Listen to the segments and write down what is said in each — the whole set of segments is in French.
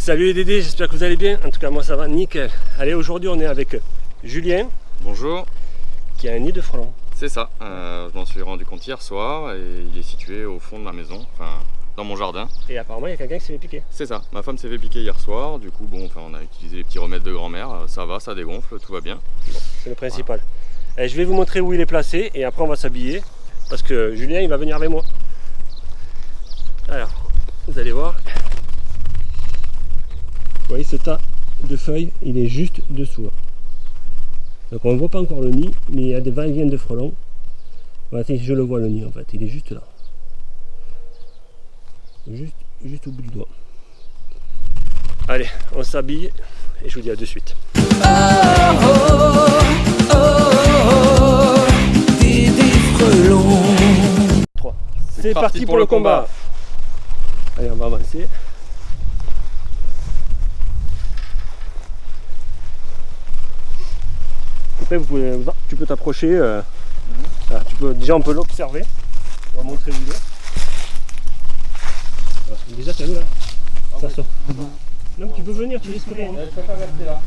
Salut les Dédés, j'espère que vous allez bien. En tout cas, moi ça va nickel. Allez, aujourd'hui on est avec Julien. Bonjour. Qui a un nid de frelons. C'est ça. Euh, je m'en suis rendu compte hier soir et il est situé au fond de ma maison, enfin dans mon jardin. Et apparemment, il y a quelqu'un qui s'est fait piquer. C'est ça. Ma femme s'est fait piquer hier soir. Du coup, bon, enfin, on a utilisé les petits remèdes de grand-mère. Ça va, ça dégonfle, tout va bien. c'est le principal. Et je vais vous montrer où il est placé et après on va s'habiller parce que Julien il va venir avec moi. Alors, vous allez voir. Vous voyez ce tas de feuilles, il est juste dessous. Donc on ne voit pas encore le nid, mais il y a des va-et-vient de frelons. Je le vois le nid en fait, il est juste là. Juste au bout du doigt. Allez, on s'habille et je vous dis à de suite. C'est parti, pour, le combat. Allez, on va avancer. Tu peux t'approcher. Euh, tu peux, déjà, on peut l'observer. On va montrer l'idée. Déjà, t'as vu là Ça sort. Non, tu peux venir, tu risques rien. Je préfère rester là.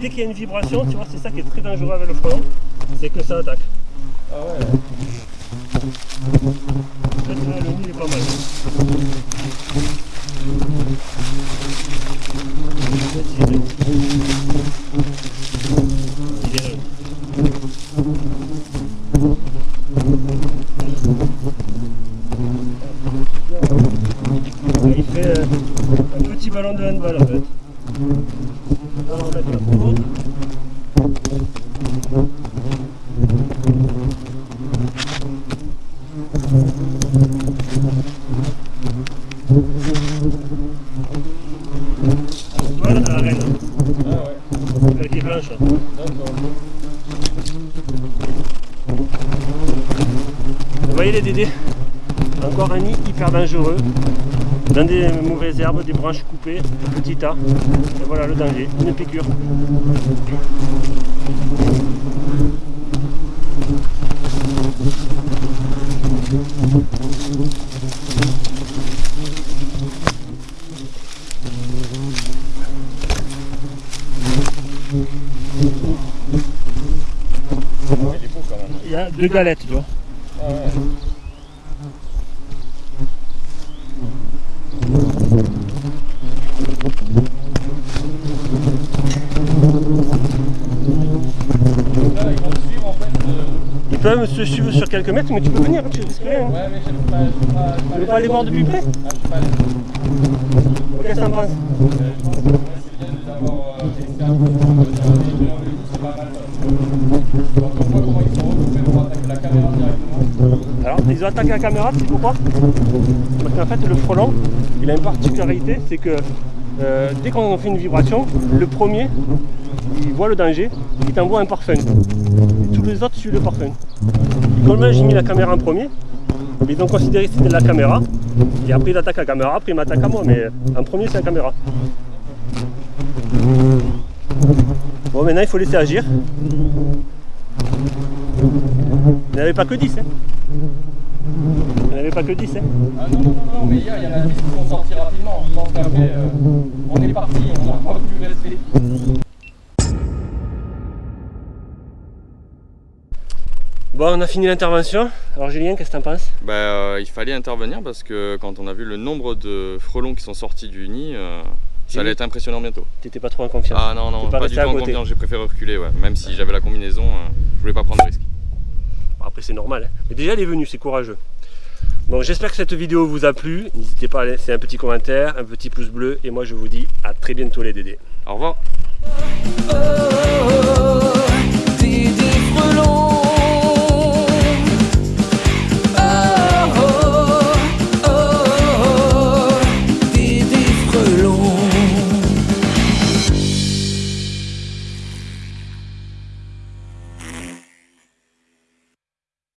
Dès qu'il y a une vibration, tu vois, c'est ça qui est très dangereux avec le frelon, c'est que ça attaque. Ah ouais. Il fait euh, un petit ballon de handball en fait. Vous voyez les dédés Encore un nid hyper dangereux. Dans des mauvaises herbes, des branches coupées, petit tas. Et voilà le danger, une piqûre. Il y a deux galettes, tu. Ils peuvent se suivre sur quelques mètres, mais tu peux venir, tu veux pas aller voir depuis près? Ah, je Alors, ils ont attaqué la caméra, c'est pourquoi Parce qu'en fait, le frelon, il a une particularité, c'est que euh, dès qu'on fait une vibration, le premier, il voit le danger, il t'envoie un parfum. Et tous les autres suivent le parfum. Et comme j'ai mis la caméra en premier, ils ont considéré que c'était la caméra, et après il attaque la caméra, après il m'attaque à moi, mais en premier c'est la caméra. Bon maintenant il faut laisser agir. Il n'y avait pas que 10 hein. Il n'y avait pas que 10 hein. Ah non, non, non, mais hier il y en a 10 qui sont sortis rapidement. Je pense qu'après euh, on est parti, on n'a pas pu rester. Bon, on a fini l'intervention. Alors Julien, qu'est-ce que t'en penses? Bah, euh, Il fallait intervenir parce que quand on a vu le nombre de frelons qui sont sortis du nid, euh, ça allait être impressionnant bientôt. T'étais pas trop en confiance Ah non, non, pas, du tout en confiance, j'ai préféré reculer, ouais. même si j'avais la combinaison, euh, je voulais pas prendre de risque. Bon, après c'est normal, hein. mais déjà elle est venue, c'est courageux. Bon, j'espère que cette vidéo vous a plu. N'hésitez pas à laisser un petit commentaire, un petit pouce bleu. Et moi, je vous dis à très bientôt les Dédés. Au revoir.